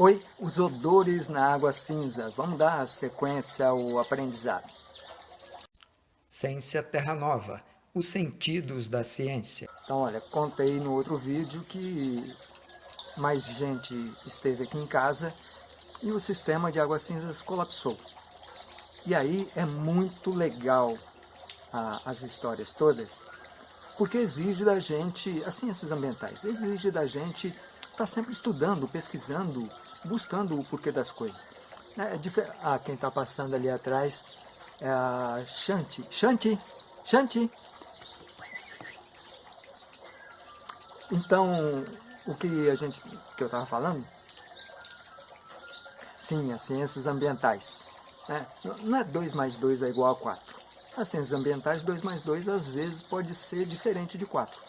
Oi, os odores na água cinza. Vamos dar sequência ao aprendizado. Ciência Terra Nova, os sentidos da ciência. Então, olha, contei no outro vídeo que mais gente esteve aqui em casa e o sistema de águas cinzas colapsou. E aí é muito legal a, as histórias todas, porque exige da gente, as ciências ambientais, exige da gente estar tá sempre estudando, pesquisando, buscando o porquê das coisas. É, é ah, quem está passando ali atrás é a Shanti. Shanti! Shanti! Então, o que a gente, que eu estava falando? Sim, as ciências ambientais. Né? Não é 2 mais 2 é igual a 4. As ciências ambientais, 2 mais 2 às vezes pode ser diferente de 4.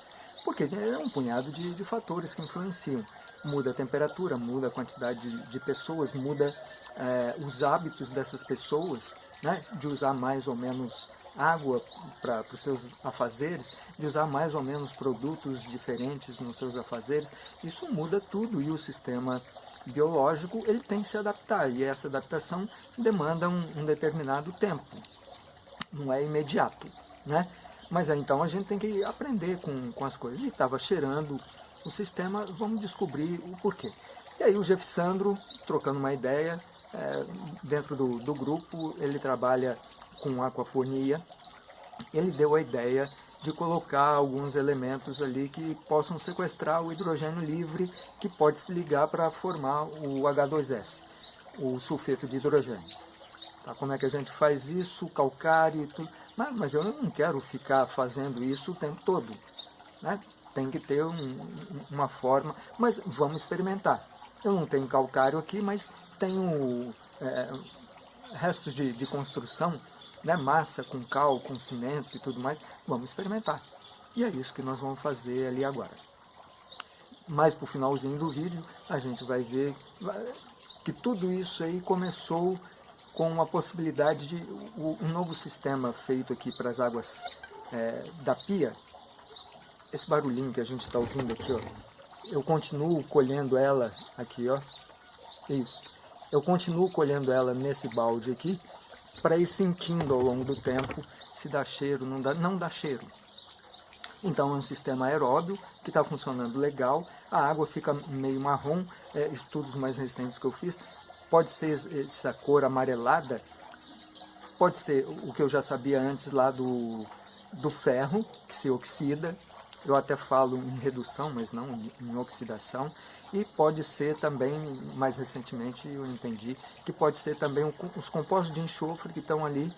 Porque é um punhado de, de fatores que influenciam muda a temperatura, muda a quantidade de, pessoas, muda é, os hábitos dessas pessoas, né, de usar mais ou menos água para os seus afazeres, de usar mais ou menos produtos diferentes nos seus afazeres, isso muda tudo e o sistema biológico ele tem que se adaptar e essa adaptação demanda um, um determinado tempo, não é imediato, né? Mas então a gente tem que aprender com, com as coisas. E estava cheirando o sistema, vamos descobrir o porquê. E aí o Jeff Sandro, trocando uma ideia, é, dentro do, do grupo, ele trabalha com aquaponia, ele deu a ideia de colocar alguns elementos ali que possam sequestrar o hidrogênio livre que pode se ligar para formar o H2S, o sulfeto de hidrogênio. Tá, como é que a gente faz isso, calcário e tudo, mas, mas eu não quero ficar fazendo isso o tempo todo. Né? Tem que ter um, uma forma, mas vamos experimentar. Eu não tenho calcário aqui, mas tenho é, restos de, de construção, né, massa com cal, com cimento e tudo mais, vamos experimentar. E é isso que nós vamos fazer ali agora. Mais para o finalzinho do vídeo, a gente vai ver que tudo isso aí começou com a possibilidade de um novo sistema feito aqui para as águas é, da pia, esse barulhinho que a gente está ouvindo aqui, ó, eu continuo colhendo ela aqui, ó, isso. Eu continuo colhendo ela nesse balde aqui, para ir sentindo ao longo do tempo se dá cheiro, não dá, não dá cheiro. Então é um sistema aeróbio que está funcionando legal, a água fica meio marrom, é, estudos mais recentes que eu fiz, pode ser essa cor amarelada, pode ser o que eu já sabia antes lá do, do ferro, que se oxida, eu até falo em redução, mas não em oxidação, e pode ser também, mais recentemente eu entendi, que pode ser também os compostos de enxofre que estão ali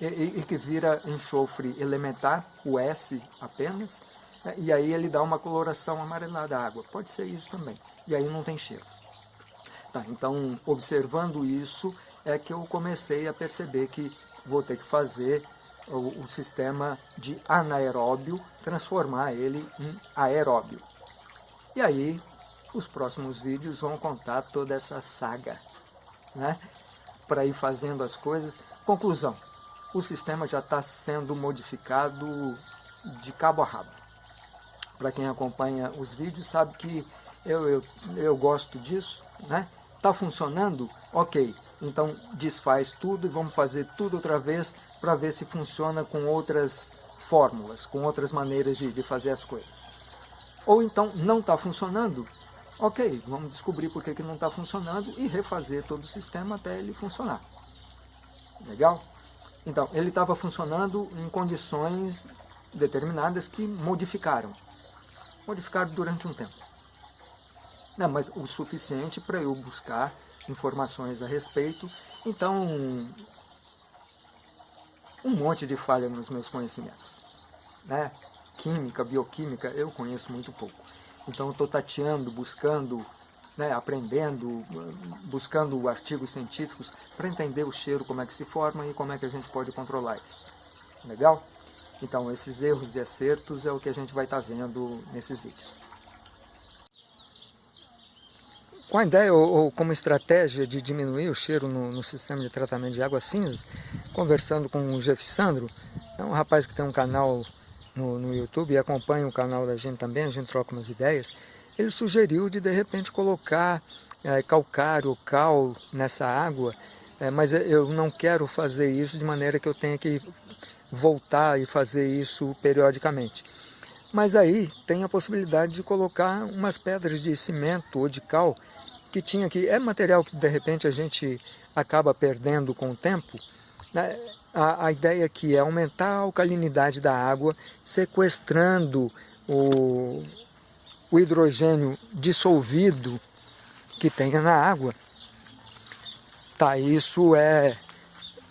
e, e que vira enxofre elementar, o S apenas, né, e aí ele dá uma coloração amarelada à água. Pode ser isso também, e aí não tem cheiro. Tá, então, observando isso, é que eu comecei a perceber que vou ter que fazer o, o sistema de anaeróbio, transformar ele em aeróbio. E aí, os próximos vídeos vão contar toda essa saga, né? Para ir fazendo as coisas. Conclusão, o sistema já está sendo modificado de cabo a rabo. Para quem acompanha os vídeos sabe que eu, eu, eu gosto disso, né? Está funcionando? Ok, então desfaz tudo e vamos fazer tudo outra vez para ver se funciona com outras fórmulas, com outras maneiras de, de fazer as coisas. Ou então não está funcionando, ok, vamos descobrir por que, que não está funcionando e refazer todo o sistema até ele funcionar. Legal? Então, ele estava funcionando em condições determinadas que modificaram. Modificaram durante um tempo. Não, mas o suficiente para eu buscar informações a respeito. Então, um monte de falha nos meus conhecimentos. Né? Química, bioquímica, eu conheço muito pouco. Então estou tateando, buscando, né, aprendendo, buscando artigos científicos para entender o cheiro, como é que se forma e como é que a gente pode controlar isso. Legal? Então esses erros e acertos é o que a gente vai estar tá vendo nesses vídeos. Com a ideia ou, ou, como estratégia de diminuir o cheiro no, no, sistema de tratamento de água cinza, conversando com o Jeff Sandro, é um rapaz que tem um canal no, no YouTube e acompanha o canal da gente também, a gente troca umas ideias, ele sugeriu de de repente colocar é, calcário, cal nessa água, é, mas eu não quero fazer isso de maneira que eu tenha que voltar e fazer isso periodicamente. Mas aí tem a possibilidade de colocar umas pedras de cimento ou de cal que tinha aqui. É material que de repente a gente acaba perdendo com o tempo. Né? A, a ideia aqui é aumentar a alcalinidade da água, sequestrando o, o hidrogênio dissolvido que tenha na água. Tá, isso é,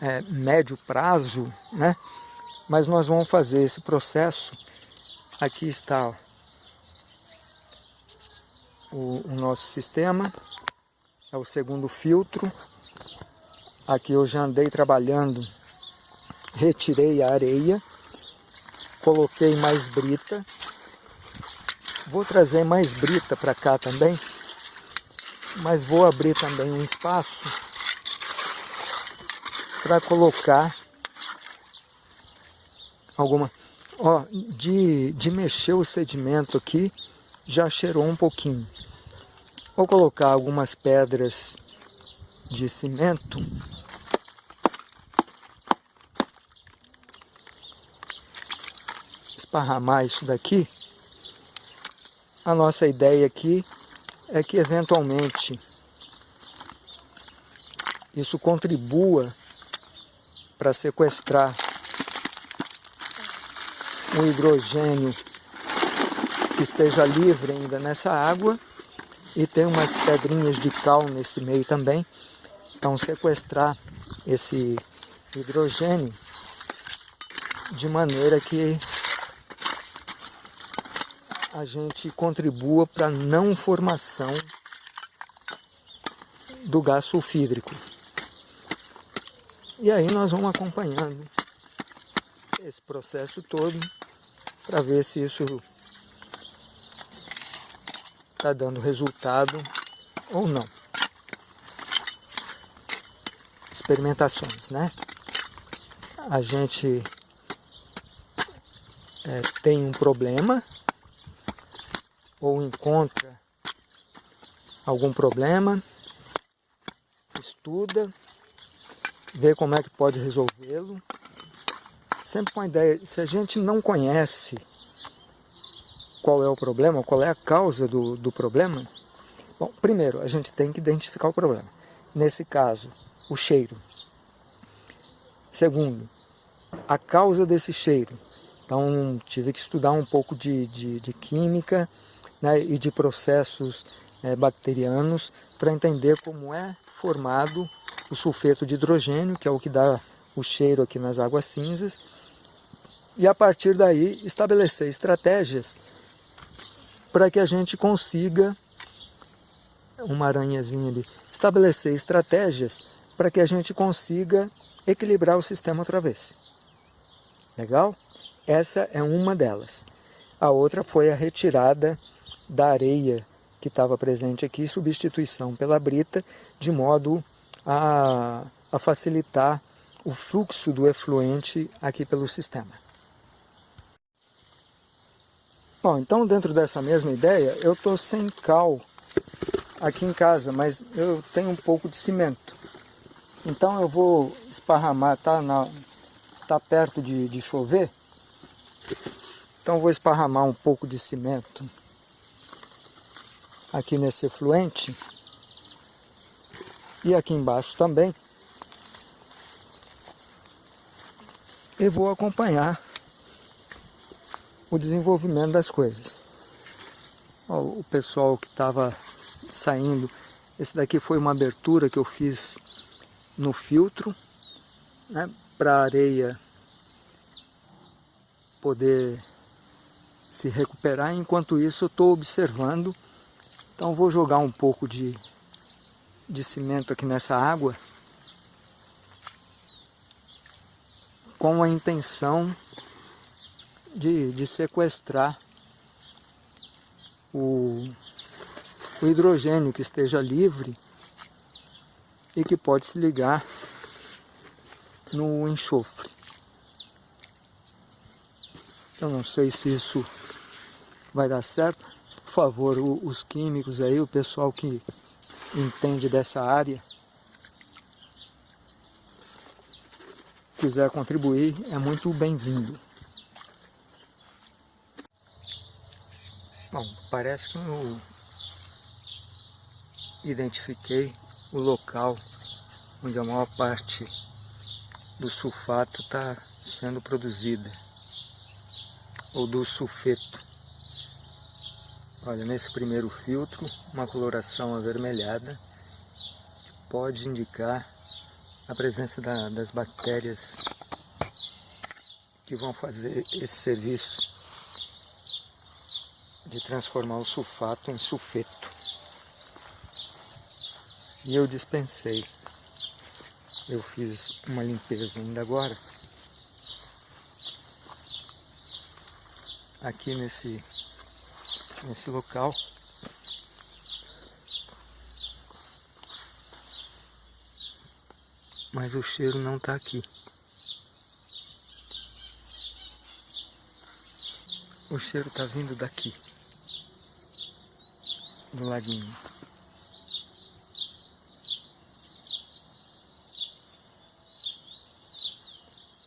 é médio prazo, né? Mas nós vamos fazer esse processo. Aqui está ó, o, o nosso sistema, é o segundo filtro. Aqui eu já andei trabalhando, retirei a areia, coloquei mais brita. Vou trazer mais brita para cá também, mas vou abrir também um espaço para colocar alguma... Ó, de, de mexer o sedimento aqui, já cheirou um pouquinho. Vou colocar algumas pedras de cimento. Esparramar isso daqui. A nossa ideia aqui é que eventualmente isso contribua para sequestrar o hidrogênio que esteja livre ainda nessa água e tem umas pedrinhas de cal nesse meio também. Então sequestrar esse hidrogênio de maneira que a gente contribua para a não formação do gás sulfídrico. E aí nós vamos acompanhando esse processo todo para ver se isso está dando resultado ou não. Experimentações, né? A gente é, tem um problema ou encontra algum problema, estuda, vê como é que pode resolvê-lo. Sempre com a ideia, se a gente não conhece qual é o problema, qual é a causa do, do problema? Bom, primeiro, a gente tem que identificar o problema. Nesse caso, o cheiro. Segundo, a causa desse cheiro. Então, tive que estudar um pouco de, de, de química né, e de processos é, bacterianos para entender como é formado o sulfeto de hidrogênio, que é o que dá o cheiro aqui nas águas cinzas, e a partir daí estabelecer estratégias para que a gente consiga, uma aranhazinha ali, estabelecer estratégias para que a gente consiga equilibrar o sistema outra vez. Legal? Essa é uma delas. A outra foi a retirada da areia que estava presente aqui, substituição pela brita, de modo a, a facilitar o fluxo do efluente aqui pelo sistema. Bom, então dentro dessa mesma ideia, eu estou sem cal aqui em casa, mas eu tenho um pouco de cimento. Então eu vou esparramar, tá, na, tá perto de, de chover, então vou esparramar um pouco de cimento aqui nesse efluente e aqui embaixo também. E vou acompanhar o desenvolvimento das coisas. O pessoal que estava saindo, esse daqui foi uma abertura que eu fiz no filtro, né, para a areia poder se recuperar. Enquanto isso eu estou observando, então vou jogar um pouco de, de cimento aqui nessa água com a intenção de, de sequestrar o, o hidrogênio que esteja livre e que pode se ligar no enxofre. Eu não sei se isso vai dar certo. Favor, os químicos aí, o pessoal que entende dessa área, quiser contribuir, é muito bem-vindo. Bom, parece que eu identifiquei o local onde a maior parte do sulfato está sendo produzida, ou do sulfeto. Olha, nesse primeiro filtro, uma coloração avermelhada, que pode indicar a presença da, das bactérias que vão fazer esse serviço de transformar o sulfato em sulfeto. E eu dispensei. Eu fiz uma limpeza ainda agora. Aqui nesse, nesse local. Mas o cheiro não está aqui. O cheiro está vindo daqui do laguinho.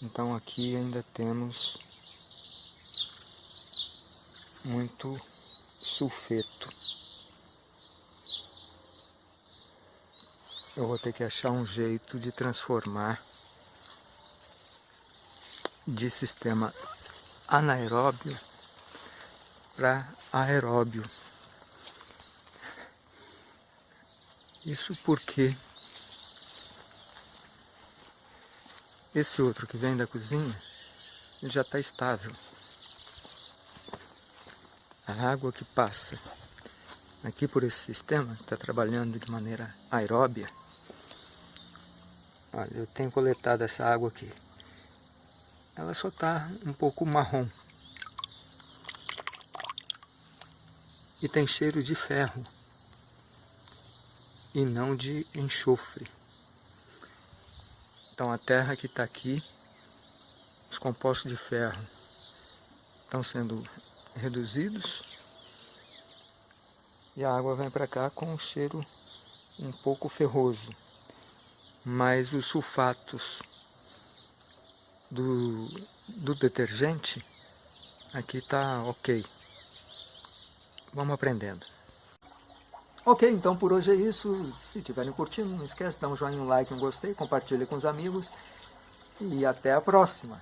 Então aqui ainda temos muito sulfeto. Eu vou ter que achar um jeito de transformar de sistema anaeróbio para aeróbio. Isso porque esse outro que vem da cozinha ele já está estável. A água que passa aqui por esse sistema está trabalhando de maneira aeróbia. Olha, eu tenho coletado essa água aqui. Ela só está um pouco marrom. E tem cheiro de ferro e não de enxofre. Então a terra que está aqui, os compostos de ferro estão sendo reduzidos e a água vem para cá com um cheiro um pouco ferroso. Mas os sulfatos do, do detergente aqui está ok. Vamos aprendendo. Ok, então por hoje é isso. Se estiverem curtindo, não esquece de dar um joinha, um like, um gostei, compartilhe com os amigos. E até a próxima!